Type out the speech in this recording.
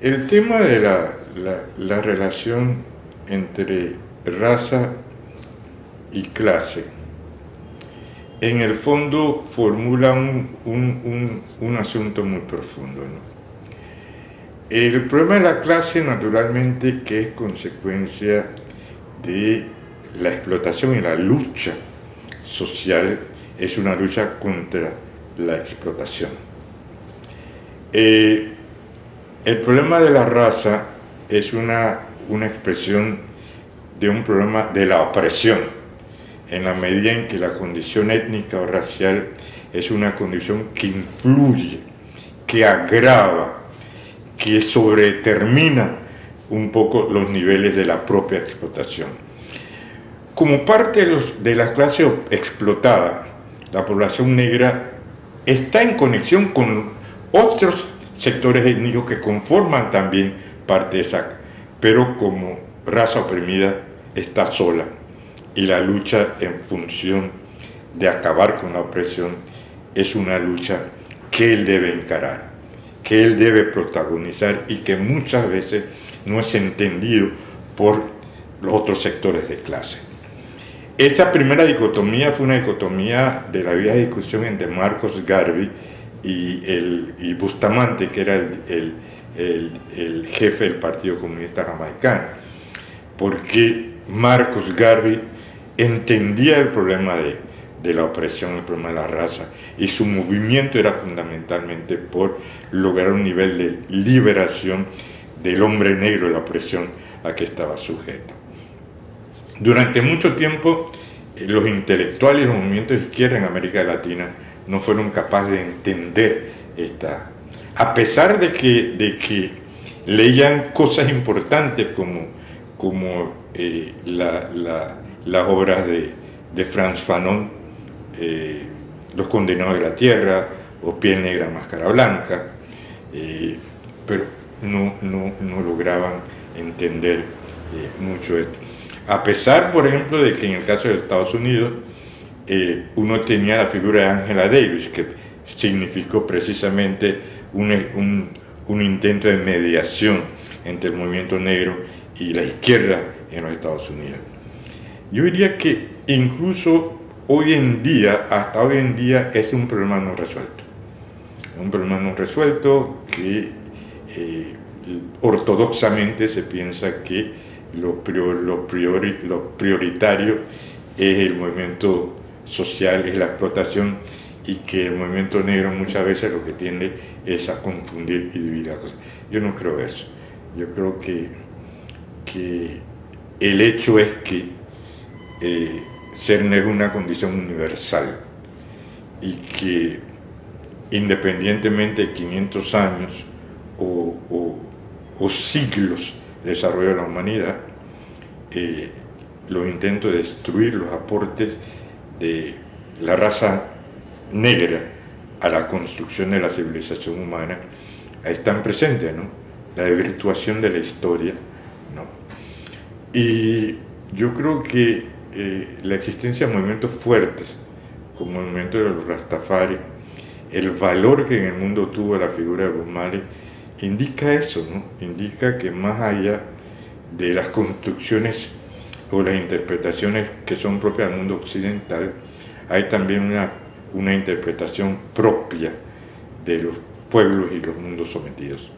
El tema de la, la, relación entre raza y clase, en el fondo formula un, un, un, asunto muy profundo. El problema de la clase, naturalmente, que es consecuencia de la explotación y la lucha social, es una lucha contra la explotación. Eh, el problema de la raza es una, una expresión de un problema de la opresión, en la medida en que la condición étnica o racial es una condición que influye, que agrava, que sobretermina un poco los niveles de la propia explotación. Como parte de, de la clase explotada, la población negra está en conexión con otros sectores étnicos que conforman también parte de esa, pero como raza oprimida está sola y la lucha en función de acabar con la opresión es una lucha que él debe encarar, que él debe protagonizar y que muchas veces no es entendido por los otros sectores de clase. Esta primera dicotomía fue una dicotomía de la vieja discusión entre Marcos Garvey y, el, Bustamante, que era el, el, jefe del Partido Comunista Jamaicano, porque Marcos Garvey entendía el problema de, de la opresión, el problema de la raza, y su movimiento era fundamentalmente por lograr un nivel de liberación del hombre negro de la opresión a que estaba sujeto. Durante mucho tiempo, eh, los intelectuales los movimientos de izquierda en América Latina no fueron capaces de entender esta... A pesar de que, de que leían cosas importantes como, como eh, las obras de, de Franz Fanon, eh, Los condenados de la tierra, o Piel negra, máscara blanca, pero no, no, no, lograban entender mucho esto. A pesar, por ejemplo, de que en el caso de Estados Unidos eh, uno tenía la figura de Angela Davis, que significó precisamente un, un, intento de mediación entre el movimiento negro y la izquierda en los Estados Unidos. Yo diría que incluso hoy en día, hasta hoy en día, es un problema no resuelto. Un problema no resuelto que eh, ortodoxamente se piensa que lo, lo, priori, lo prioritario es el movimiento social, es la explotación y que el movimiento negro muchas veces lo que tiende es a confundir y dividir las cosas. Yo no creo eso. Yo creo que, que el hecho es que eh, ser negro es una condición universal y que independientemente de 500 años o, o, siglos desarrollo de la humanidad, eh, los intentos de destruir los aportes de la raza negra a la construcción de la civilización humana están presentes, ¿no? La desvirtuación de la historia, ¿no? Y yo creo que eh, la existencia de movimientos fuertes, como el movimiento de los Rastafari, el valor que en el mundo tuvo la figura de Bob indica eso, ¿no? indica que más allá de las construcciones o las interpretaciones que son propias del mundo occidental, hay también una, una interpretación propia de los pueblos y los mundos sometidos.